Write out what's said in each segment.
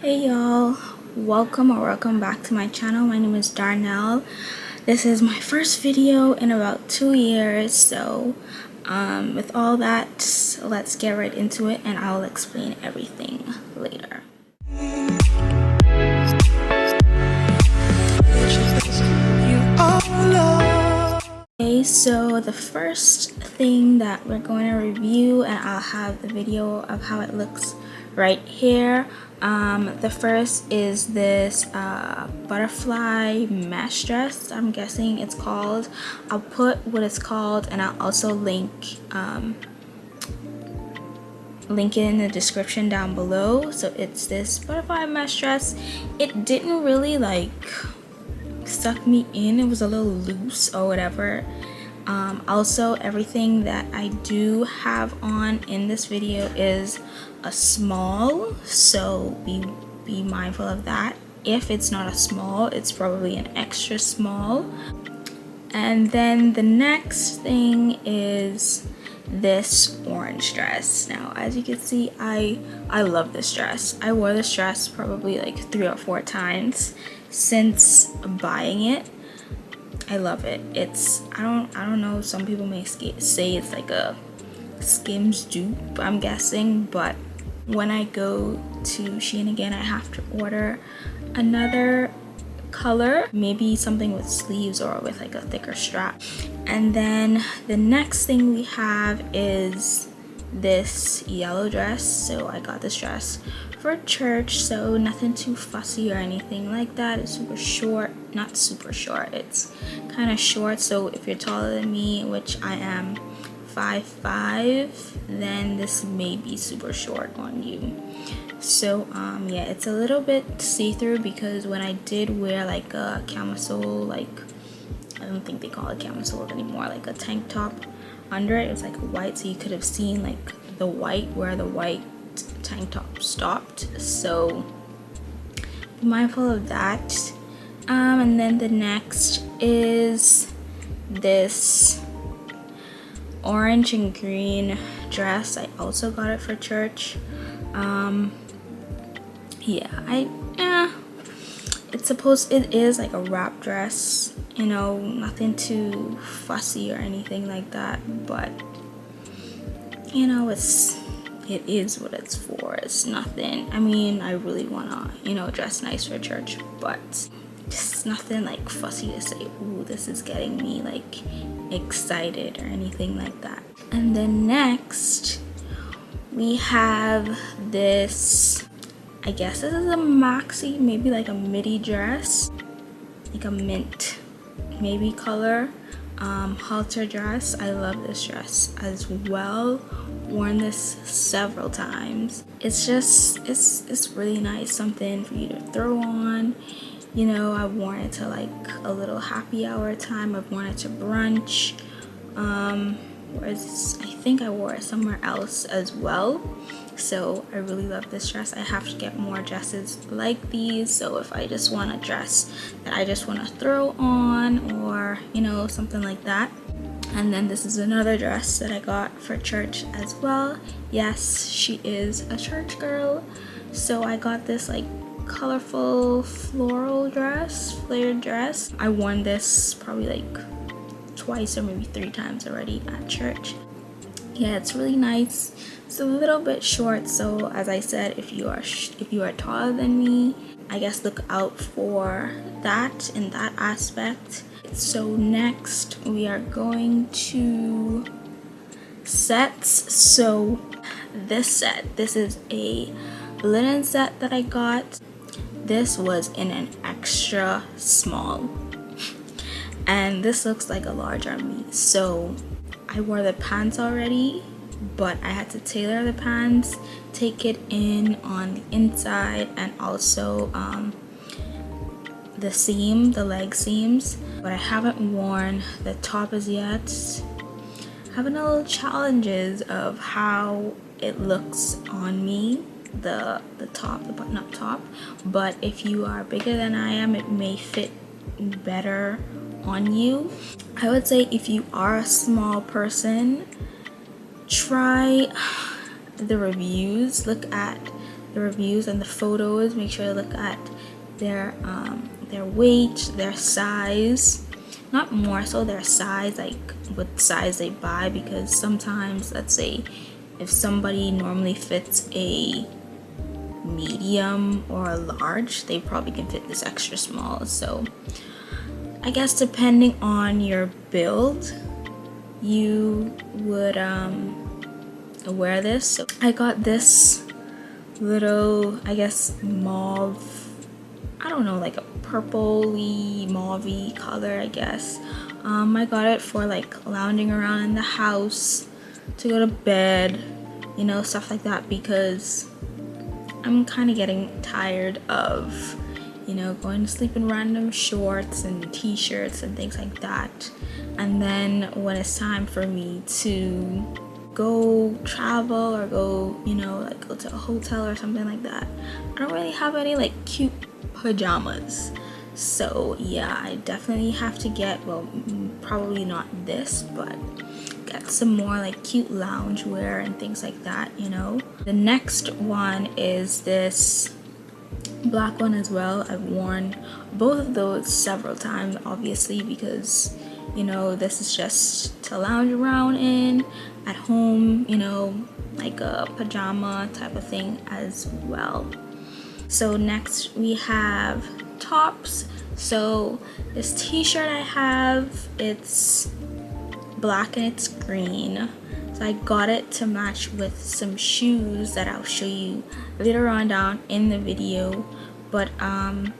Hey y'all, welcome or welcome back to my channel. My name is Darnell. This is my first video in about two years, so um, with all that, let's get right into it and I'll explain everything later. Okay, so the first thing that we're going to review and I'll have the video of how it looks right here um, the first is this uh, butterfly mesh dress i'm guessing it's called. I'll put what it's called and i'll also link um, link it in the description down below. So it's this butterfly mesh dress. It didn't really like suck me in. It was a little loose or whatever. Um, also everything that I do have on in this video is a small so be be mindful of that. If it's not a small it's probably an extra small. And then the next thing is this orange dress. Now as you can see i i love this dress. I wore this dress probably like three or four times since buying it. I love it. It's i don't i don't know some people may say it's like a skims dupe i'm guessing but when I go to Shein again, I have to order another color maybe something with sleeves or with like a thicker strap. And then the next thing we have is this yellow dress. So I got this dress for church so nothing too fussy or anything like that. It's super short not super short it's kind of short. So if you're taller than me which I am five five then this may be super short on you. So um yeah it's a little bit see-through because when i did wear like a camisole like i don't think they call it camisole anymore like a tank top under it it was like white so you could have seen like the white where the white tank top stopped. So be mindful of that. Um and then the next is this orange and green dress. I also got it for church. Um yeah i yeah it's supposed it is like a wrap dress you know nothing too fussy or anything like that but you know it's it is what it's for. It's nothing. I mean i really want to you know dress nice for church but just nothing like fussy to say ooh this is getting me like excited or anything like that. And then next we have this i guess this is a maxi maybe like a midi dress like a mint maybe color um, halter dress. I love this dress as well. Worn this several times. It's just it's it's really nice something for you to throw on you know I've worn it to like a little happy hour time. I've worn it to brunch. Um whereas I think I wore it somewhere else as well. So I really love this dress. I have to get more dresses like these. So if I just want a dress that I just want to throw on or you know something like that. And then this is another dress that I got for church as well. Yes she is a church girl. So I got this like colorful floral dress, flared dress. I worn this probably like twice or maybe three times already at church. Yeah, it's really nice. It's a little bit short, so as I said, if you are if you are taller than me, I guess look out for that in that aspect. So next we are going to sets. So this set, this is a linen set that I got this was in an extra small. And this looks like a large on me so I wore the pants already but I had to tailor the pants take it in on the inside and also um, the seam the leg seams. But I haven't worn the top as yet. Having a little challenges of how it looks on me the the top the button up top. But if you are bigger than I am it may fit better on you. I would say if you are a small person try the reviews. Look at the reviews and the photos. Make sure to look at their um, their weight their size. Not more so their size like what size they buy because sometimes let's say if somebody normally fits a medium or a large they probably can fit this extra small so I guess depending on your build you would um, wear this. So I got this little I guess mauve I don't know like a purpley mauvey color I guess. Um, I got it for like lounging around in the house to go to bed you know stuff like that because I'm kind of getting tired of you know going to sleep in random shorts and t-shirts and things like that. And then when it's time for me to go travel or go you know like go to a hotel or something like that I don't really have any like cute pajamas. So yeah I definitely have to get well probably not this but get some more like cute lounge wear and things like that you know? The next one is this black one as well. I've worn both of those several times obviously because you know this is just to lounge around in at home you know like a pajama type of thing as well. So next we have tops. So this t-shirt I have it's black and it's green. So I got it to match with some shoes that I'll show you later on down in the video. But um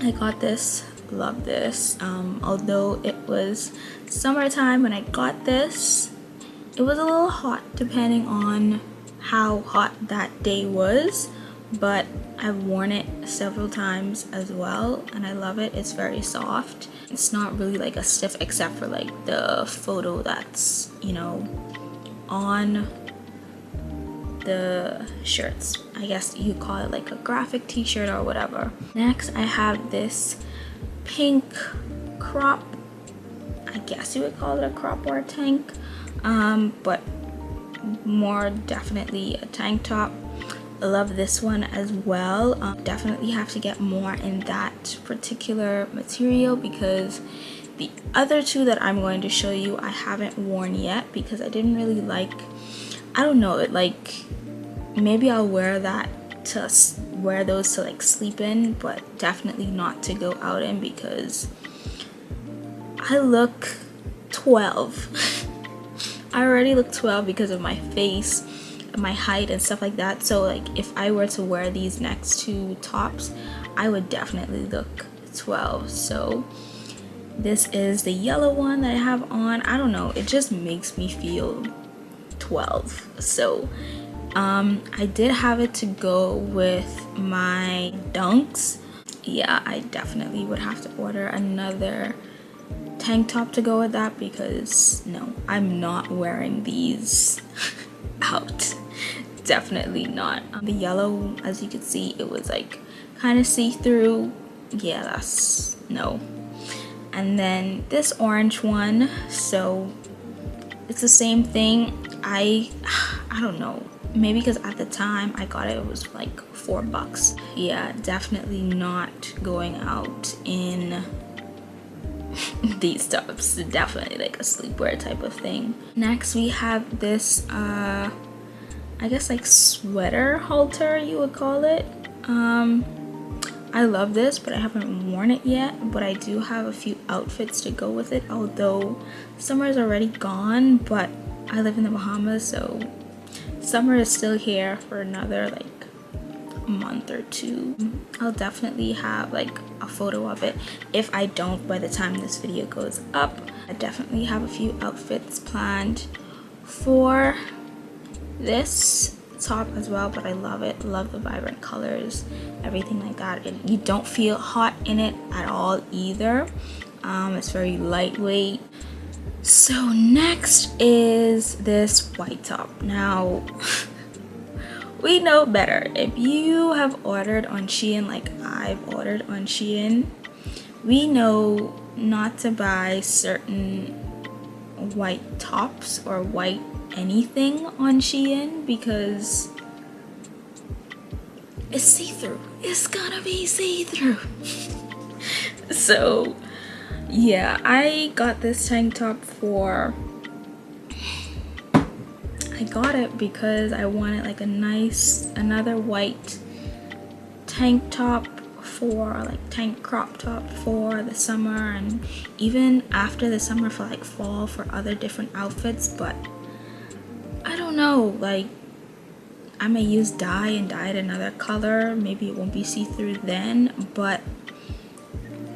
I got this love this. Um, although it was summertime when I got this it was a little hot depending on how hot that day was but I've worn it several times as well and I love it. It's very soft. It's not really like a stiff except for like the photo that's you know on the shirts. I guess you call it like a graphic t-shirt or whatever. Next I have this pink crop. I guess you would call it a crop or a tank um, but more definitely a tank top love this one as well. Um, definitely have to get more in that particular material because the other two that I'm going to show you I haven't worn yet because I didn't really like, I don't know, it like, maybe I'll wear that to wear those to like sleep in but definitely not to go out in because I look 12. I already look 12 because of my face my height and stuff like that. So like if I were to wear these next two tops I would definitely look 12 so this is the yellow one that I have on. I don't know. It just makes me feel 12 so um, I did have it to go with my dunks. Yeah I definitely would have to order another tank top to go with that because no I'm not wearing these out definitely not. Um, the yellow as you can see it was like kind of see-through. Yeah that's no. And then this orange one so it's the same thing. I I don't know. Maybe because at the time I got it it was like four bucks. Yeah definitely not going out in these tops definitely like a sleepwear type of thing. Next we have this uh I guess like sweater halter you would call it. Um, I love this but I haven't worn it yet but I do have a few outfits to go with it although summer is already gone but I live in the Bahamas so summer is still here for another like month or two I'll definitely have like a photo of it if I don't by the time this video goes up I definitely have a few outfits planned for this top as well but I love it. Love the vibrant colors everything like that. It, you don't feel hot in it at all either. Um, it's very lightweight. So next is this white top. Now we know better. If you have ordered on Shein like I've ordered on Shein we know not to buy certain white tops or white anything on Shein because it's see-through. It's gonna be see-through. So yeah i got this tank top for i got it because i wanted like a nice another white tank top for like tank crop top for the summer and even after the summer for like fall for other different outfits but know like I may use dye and dye it another color. Maybe it won't be see-through then but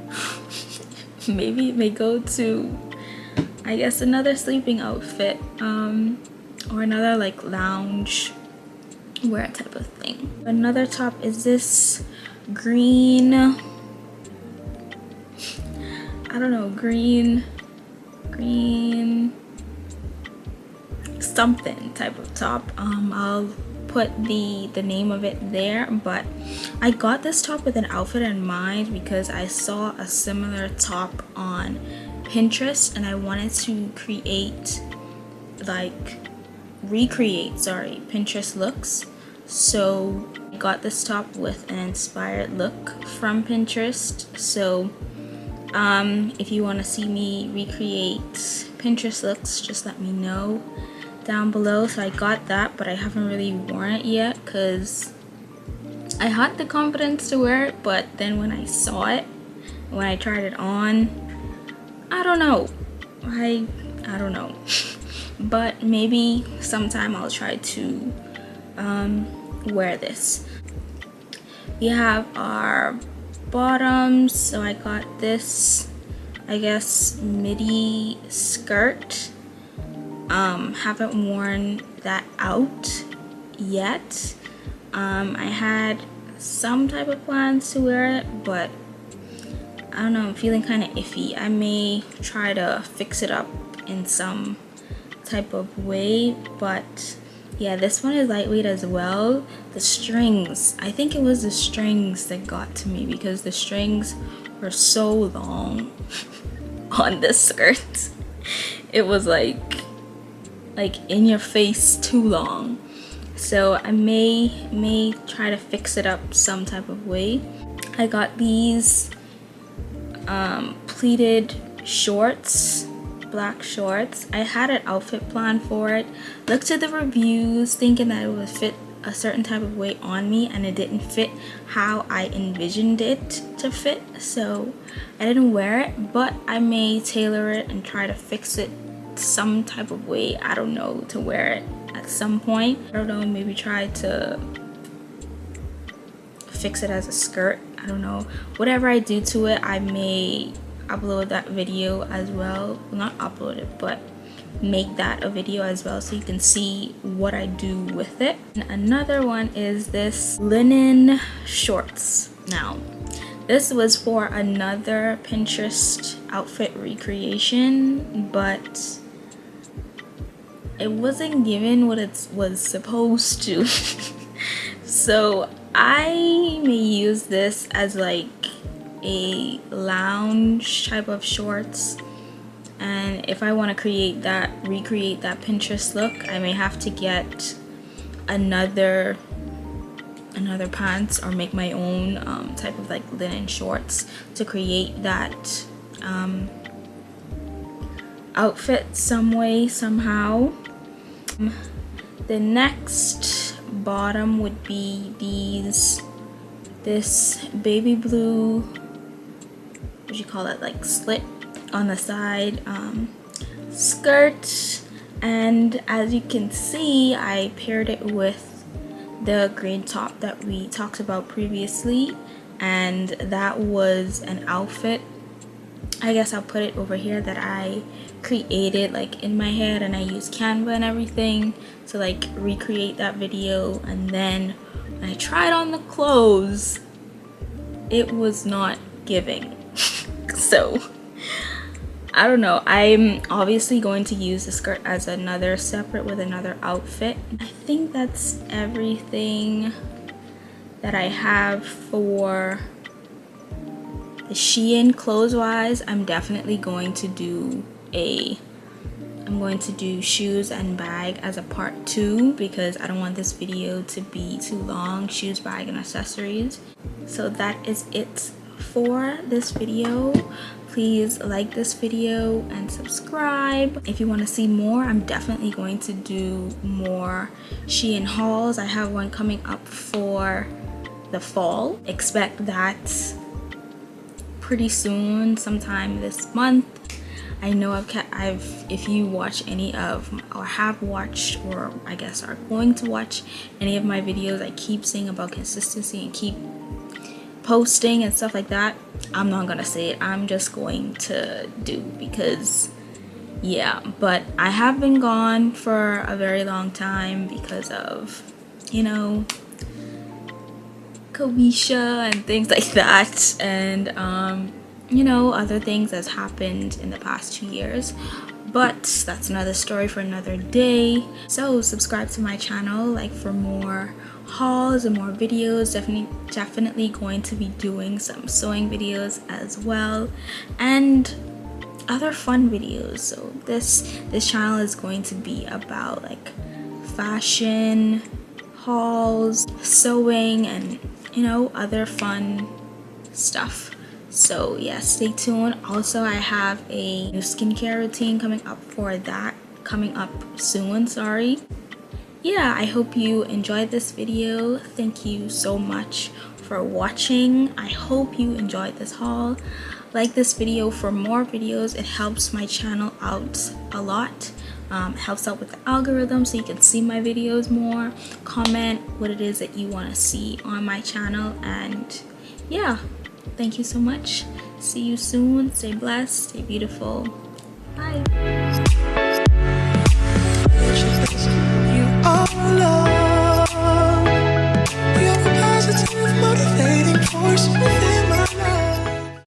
maybe it may go to I guess another sleeping outfit um, or another like lounge wear type of thing. Another top is this green I don't know green green something type of top. Um I'll put the the name of it there but I got this top with an outfit in mind because I saw a similar top on Pinterest and I wanted to create like recreate sorry Pinterest looks. So I got this top with an inspired look from Pinterest. So um, if you want to see me recreate Pinterest looks, just let me know down below. So I got that, but I haven't really worn it yet because I had the confidence to wear it, but then when I saw it, when I tried it on, I don't know. I I don't know. but maybe sometime I'll try to um, wear this we have our bottoms so I got this I guess midi skirt um, haven't worn that out yet. Um, I had some type of plans to wear it but I don't know I'm feeling kind of iffy. I may try to fix it up in some type of way but yeah this one is lightweight as well. The strings i think it was the strings that got to me because the strings were so long on this skirt it was like like in your face too long so i may may try to fix it up some type of way i got these um, pleated shorts black shorts. I had an outfit plan for it. Looked at the reviews thinking that it would fit a certain type of way on me and it didn't fit how I envisioned it to fit so I didn't wear it but I may tailor it and try to fix it some type of way I don't know to wear it at some point I don't know maybe try to fix it as a skirt I don't know whatever I do to it I may upload that video as well. not upload it but make that a video as well so you can see what I do with it. And another one is this linen shorts. Now, this was for another Pinterest outfit recreation, but it wasn't given what it was supposed to. so I may use this as like a lounge type of shorts and if I want to create that recreate that Pinterest look I may have to get another another pants or make my own um, type of like linen shorts to create that um, outfit some way somehow the next bottom would be these this baby blue what do you call it like slit on the side um, skirt. And as you can see I paired it with the green top that we talked about previously. And that was an outfit I guess I'll put it over here that I created like in my head and I used Canva and everything to like recreate that video. And then I tried on the clothes it was not giving. So I don't know. I'm obviously going to use the skirt as another separate with another outfit. I think that's everything that I have for Shein clothes wise I'm definitely going to do a I'm going to do shoes and bag as a part two because I don't want this video to be too long shoes bag and accessories. So that is it for this video. Please like this video and subscribe. If you want to see more i'm definitely going to do more shein hauls. I have one coming up for the fall. Expect that pretty soon sometime this month. I know I've kept, I've if you watch any of or have watched or I guess are going to watch any of my videos I keep saying about consistency and keep posting and stuff like that I'm not gonna say it. I'm just going to do because yeah. But I have been gone for a very long time because of you know Koisha and things like that. And um you know other things that's happened in the past two years. But that's another story for another day. So subscribe to my channel like for more hauls and more videos. Definitely definitely going to be doing some sewing videos as well. And other fun videos. So this this channel is going to be about like fashion hauls sewing and you know other fun stuff. So yeah stay tuned. Also i have a new skincare routine coming up for that coming up soon sorry. Yeah i hope you enjoyed this video. Thank you so much for watching. I hope you enjoyed this haul. Like this video for more videos. It helps my channel out a lot um, helps out with the algorithm so you can see my videos more. Comment what it is that you want to see on my channel and yeah. Thank you so much. See you soon. Stay blessed. Stay beautiful. Bye. Motivating force within